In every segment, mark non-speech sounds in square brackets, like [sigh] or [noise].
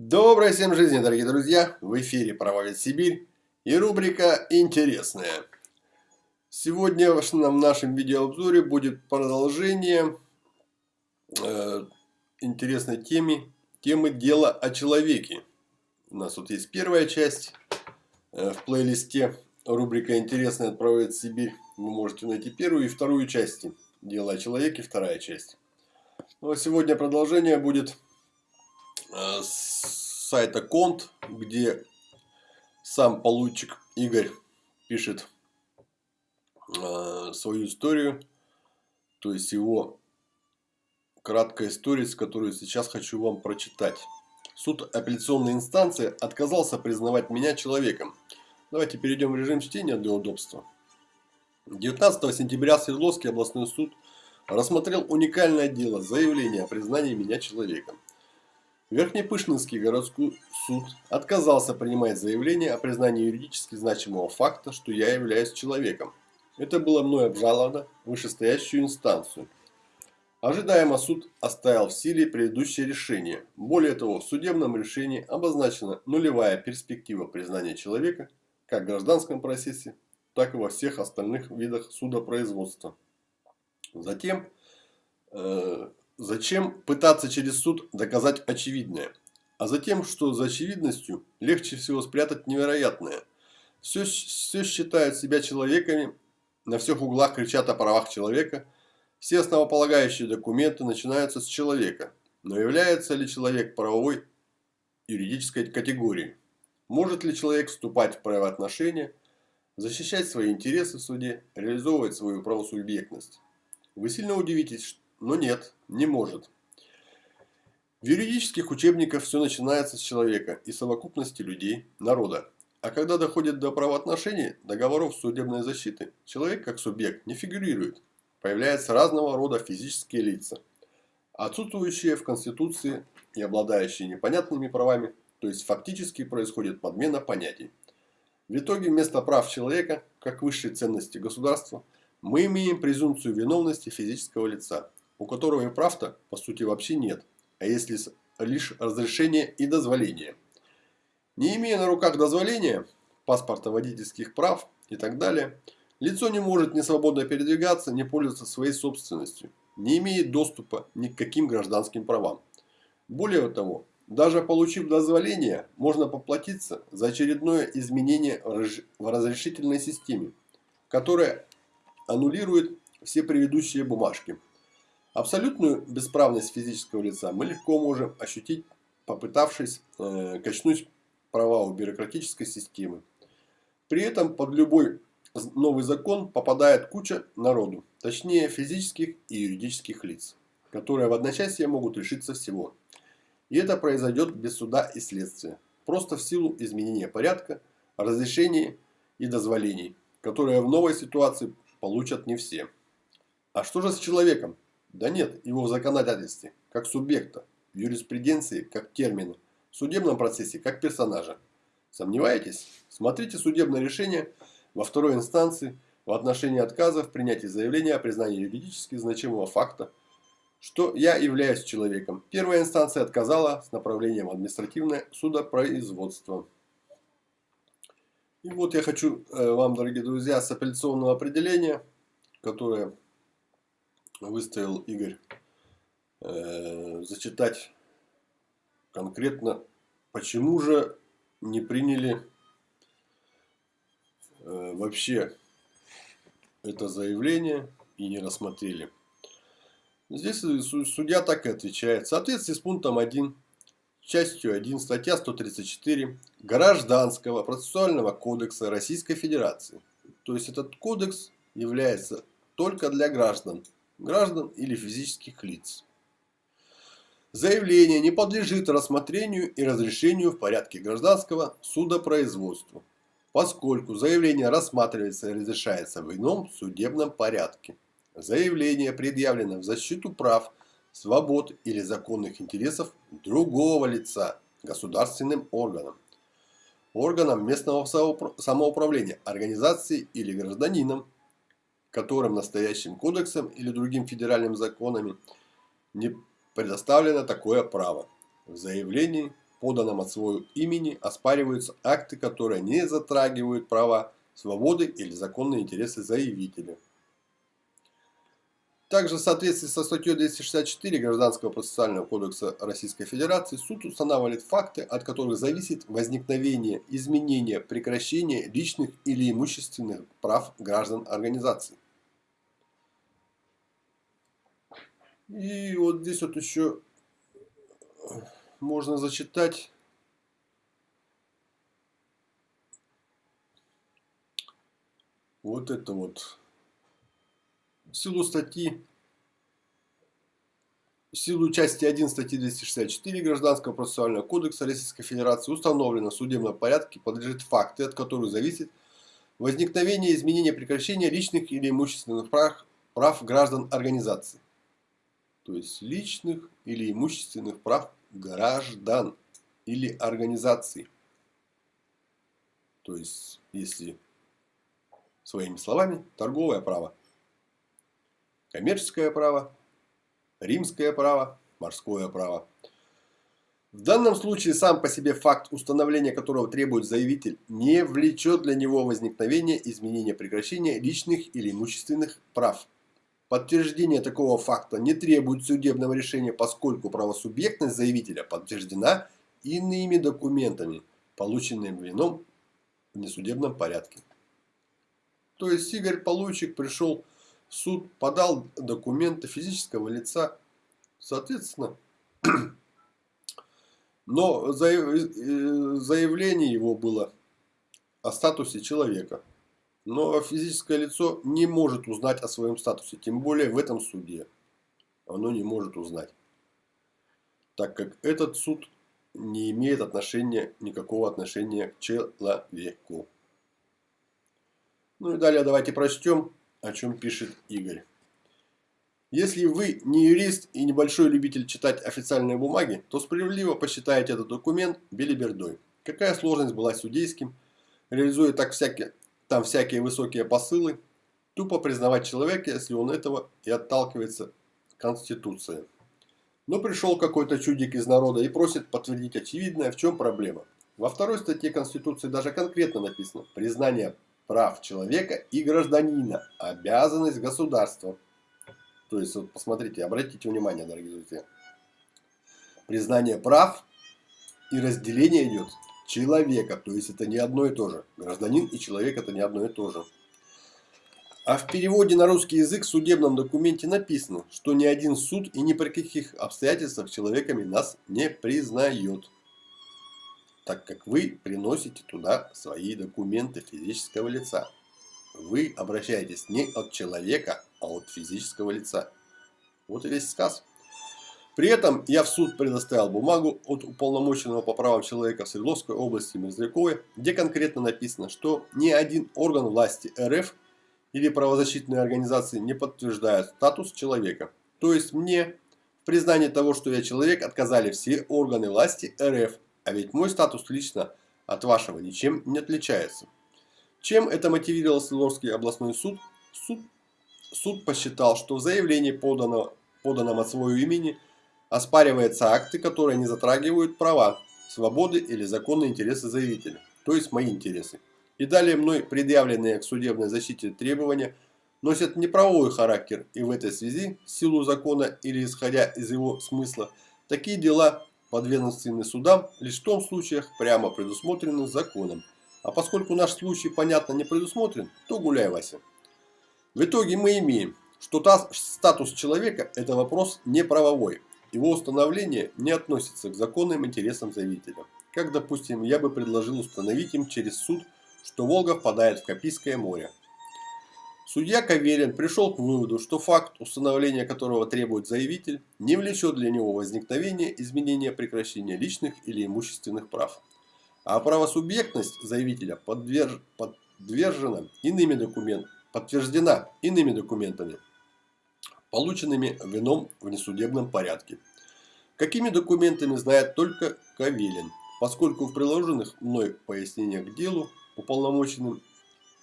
Доброй всем жизни, дорогие друзья! В эфире «Правовед Сибирь» и рубрика «Интересная». Сегодня в нашем видеообзоре будет продолжение э, интересной темы, темы «Дело о человеке». У нас тут есть первая часть э, в плейлисте рубрика «Интересная» от «Правовед Сибирь». Вы можете найти первую и вторую части «Дело о человеке», вторая часть. Ну, а сегодня продолжение будет с сайта Конт, где сам получик Игорь пишет э, свою историю, то есть его краткая история, которую сейчас хочу вам прочитать. Суд апелляционной инстанции отказался признавать меня человеком. Давайте перейдем в режим чтения для удобства. 19 сентября Свердловский областной суд рассмотрел уникальное дело заявление о признании меня человеком. Верхнепышнинский городской суд отказался принимать заявление о признании юридически значимого факта, что я являюсь человеком. Это было мной обжаловано в вышестоящую инстанцию. Ожидаемо суд оставил в силе предыдущее решение. Более того, в судебном решении обозначена нулевая перспектива признания человека как в гражданском процессе, так и во всех остальных видах судопроизводства. Затем э, Зачем пытаться через суд доказать очевидное? А затем, что за очевидностью легче всего спрятать невероятное. Все, все считают себя человеками, на всех углах кричат о правах человека. Все основополагающие документы начинаются с человека. Но является ли человек правовой юридической категорией? Может ли человек вступать в правоотношения, защищать свои интересы в суде, реализовывать свою правосубъектность? Вы сильно удивитесь, но нет, не может. В юридических учебниках все начинается с человека и совокупности людей, народа. А когда доходит до правоотношений, договоров судебной защиты, человек как субъект не фигурирует. Появляются разного рода физические лица, отсутствующие в Конституции и обладающие непонятными правами, то есть фактически происходит подмена понятий. В итоге вместо прав человека, как высшей ценности государства, мы имеем презумпцию виновности физического лица, у которого и прав-то по сути вообще нет, а есть лишь разрешение и дозволение. Не имея на руках дозволения, паспорта водительских прав и так далее, лицо не может ни свободно передвигаться, ни пользоваться своей собственностью, не имеет доступа ни к каким гражданским правам. Более того, даже получив дозволение, можно поплатиться за очередное изменение в разрешительной системе, которое аннулирует все предыдущие бумажки. Абсолютную бесправность физического лица мы легко можем ощутить, попытавшись э, качнуть права у бюрократической системы. При этом под любой новый закон попадает куча народу, точнее физических и юридических лиц, которые в одночасье могут лишиться всего. И это произойдет без суда и следствия, просто в силу изменения порядка, разрешений и дозволений, которые в новой ситуации получат не все. А что же с человеком? Да нет его в законодательстве, как субъекта, в юриспруденции, как термина, в судебном процессе, как персонажа. Сомневаетесь? Смотрите судебное решение во второй инстанции в отношении отказа в принятии заявления о признании юридически значимого факта, что я являюсь человеком. Первая инстанция отказала с направлением административное судопроизводство. И вот я хочу э, вам, дорогие друзья, с апелляционного определения, которое выставил Игорь, э, зачитать конкретно, почему же не приняли э, вообще это заявление и не рассмотрели. Здесь судья так и отвечает. В соответствии с пунктом 1, частью 1, статья 134 Гражданского процессуального кодекса Российской Федерации. То есть этот кодекс является только для граждан граждан или физических лиц. Заявление не подлежит рассмотрению и разрешению в порядке гражданского судопроизводства, поскольку заявление рассматривается и разрешается в ином судебном порядке. Заявление предъявлено в защиту прав, свобод или законных интересов другого лица государственным органом, органом местного самоуправления, организации или гражданином, которым настоящим кодексом или другим федеральным законами не предоставлено такое право. В заявлении поданном от своего имени, оспариваются акты, которые не затрагивают права, свободы или законные интересы заявителя. Также в соответствии со статьей 264 Гражданского процессуального кодекса Российской Федерации суд устанавливает факты, от которых зависит возникновение, изменение, прекращение личных или имущественных прав граждан организации. И вот здесь вот еще можно зачитать вот это вот. В силу статьи, в силу части 1 статьи 264 Гражданского процессуального кодекса Российской Федерации установлено в судебном порядке подлежит факты, от которых зависит возникновение, изменение, прекращение личных или имущественных прав, прав граждан организации. То есть личных или имущественных прав граждан или организаций. То есть, если своими словами, торговое право, коммерческое право, римское право, морское право. В данном случае сам по себе факт установления которого требует заявитель не влечет для него возникновения изменения прекращения личных или имущественных прав. Подтверждение такого факта не требует судебного решения, поскольку правосубъектность заявителя подтверждена иными документами, полученными в ином несудебном порядке. То есть Игорь Получик пришел в суд, подал документы физического лица, соответственно, [clears throat] но заявление его было о статусе человека. Но физическое лицо не может узнать о своем статусе, тем более в этом суде. Оно не может узнать. Так как этот суд не имеет отношения, никакого отношения к человеку. Ну и далее давайте прочтем, о чем пишет Игорь. Если вы не юрист и небольшой любитель читать официальные бумаги, то справедливо посчитаете этот документ белибердой. Какая сложность была судейским, реализуя так всякие там всякие высокие посылы, тупо признавать человека, если он этого и отталкивается Конституцией. Но пришел какой-то чудик из народа и просит подтвердить очевидное, в чем проблема. Во второй статье Конституции даже конкретно написано «Признание прав человека и гражданина, обязанность государства». То есть, вот посмотрите, обратите внимание, дорогие друзья. Признание прав и разделение идет человека. То есть это не одно и то же. Гражданин и человек это не одно и то же. А в переводе на русский язык в судебном документе написано, что ни один суд и ни при каких обстоятельствах человеками нас не признает. Так как вы приносите туда свои документы физического лица. Вы обращаетесь не от человека, а от физического лица. Вот и весь сказ. При этом я в суд предоставил бумагу от уполномоченного по правам человека в Свердловской области Мерзляковой, где конкретно написано, что ни один орган власти РФ или правозащитные организации не подтверждают статус человека. То есть мне в признании того, что я человек, отказали все органы власти РФ, а ведь мой статус лично от вашего ничем не отличается. Чем это мотивировал Свердловский областной суд? Суд, суд посчитал, что в заявлении, поданном, поданном от своего имени, оспариваются акты, которые не затрагивают права, свободы или законные интересы заявителя, то есть мои интересы. И далее мной предъявленные к судебной защите требования носят неправовой характер и в этой связи, в силу закона или исходя из его смысла, такие дела подведомственны судам лишь в том случаях, прямо предусмотренных законом. А поскольку наш случай, понятно, не предусмотрен, то гуляй, Вася. В итоге мы имеем, что статус человека – это вопрос не правовой, его установление не относится к законным интересам заявителя. Как, допустим, я бы предложил установить им через суд, что Волга впадает в Каспийское море. Судья Каверин пришел к выводу, что факт, установления которого требует заявитель, не влечет для него возникновения изменения прекращения личных или имущественных прав. А правосубъектность заявителя подверж... подвержена иными документами, подтверждена иными документами полученными в ином внесудебном порядке. Какими документами знает только Кавелин, поскольку в приложенных мной пояснениях к делу уполномоченным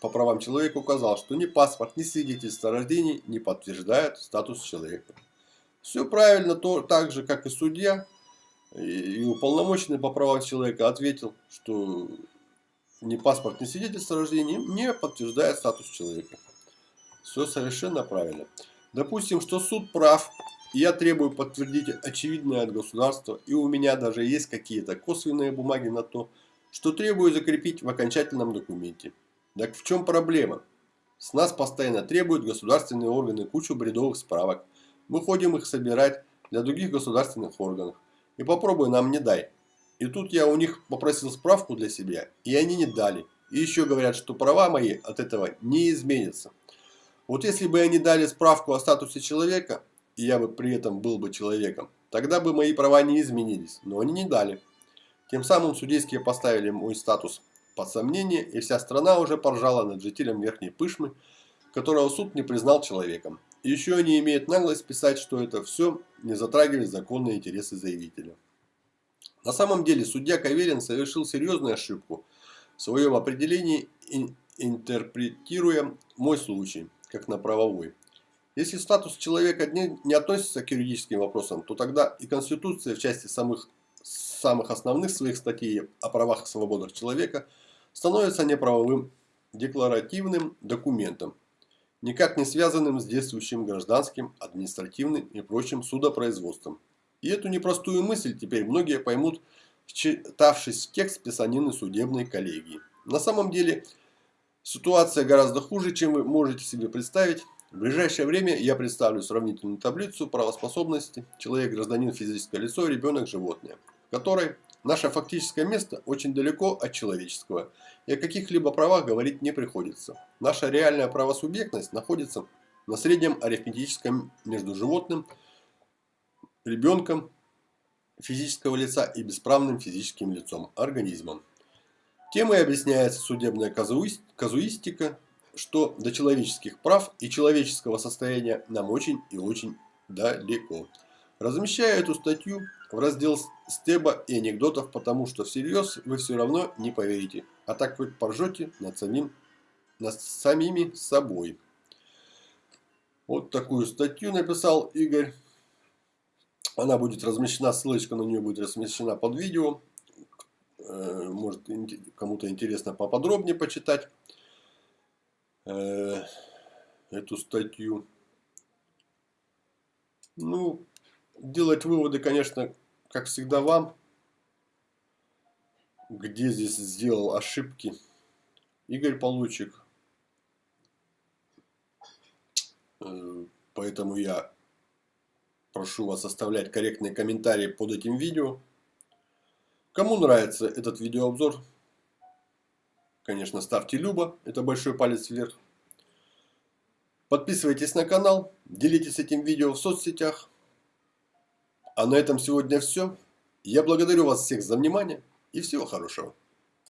по правам человека указал, что ни паспорт, ни свидетельство о рождении не подтверждают статус человека. Все правильно, то, так же, как и судья, И уполномоченный по правам человека ответил, что ни паспорт, ни свидетельство о рождении не подтверждает статус человека. Все совершенно правильно. Допустим, что суд прав, и я требую подтвердить очевидное от государства, и у меня даже есть какие-то косвенные бумаги на то, что требую закрепить в окончательном документе. Так в чем проблема? С нас постоянно требуют государственные органы кучу бредовых справок. Мы ходим их собирать для других государственных органов. И попробуй нам не дай. И тут я у них попросил справку для себя, и они не дали. И еще говорят, что права мои от этого не изменятся. Вот если бы они дали справку о статусе человека, и я бы при этом был бы человеком, тогда бы мои права не изменились, но они не дали. Тем самым судейские поставили мой статус под сомнение, и вся страна уже поржала над жителем Верхней Пышмы, которого суд не признал человеком. И еще они имеют наглость писать, что это все не затрагивает законные интересы заявителя. На самом деле судья Каверин совершил серьезную ошибку в своем определении, интерпретируя мой случай, как на правовой. Если статус человека не, относится к юридическим вопросам, то тогда и Конституция в части самых, самых основных своих статей о правах и свободах человека становится неправовым декларативным документом, никак не связанным с действующим гражданским, административным и прочим судопроизводством. И эту непростую мысль теперь многие поймут, вчитавшись в текст писанины судебной коллегии. На самом деле, ситуация гораздо хуже, чем вы можете себе представить. В ближайшее время я представлю сравнительную таблицу правоспособности человек, гражданин, физическое лицо, ребенок, животное, в которой наше фактическое место очень далеко от человеческого, и о каких-либо правах говорить не приходится. Наша реальная правосубъектность находится на среднем арифметическом между животным ребенком физического лица и бесправным физическим лицом, организмом. Темой объясняется судебная казуистика, что до человеческих прав и человеческого состояния нам очень и очень далеко. Размещаю эту статью в раздел стеба и анекдотов, потому что всерьез вы все равно не поверите, а так вы поржете над, самим, над самими собой. Вот такую статью написал Игорь. Она будет размещена, ссылочка на нее будет размещена под видео. Э, может кому-то интересно поподробнее почитать э, эту статью. Ну, делать выводы, конечно, как всегда вам. Где здесь сделал ошибки Игорь Получик. Э, поэтому я Прошу вас оставлять корректные комментарии под этим видео. Кому нравится этот видеообзор, конечно, ставьте любо, это большой палец вверх. Подписывайтесь на канал, делитесь этим видео в соцсетях. А на этом сегодня все. Я благодарю вас всех за внимание и всего хорошего.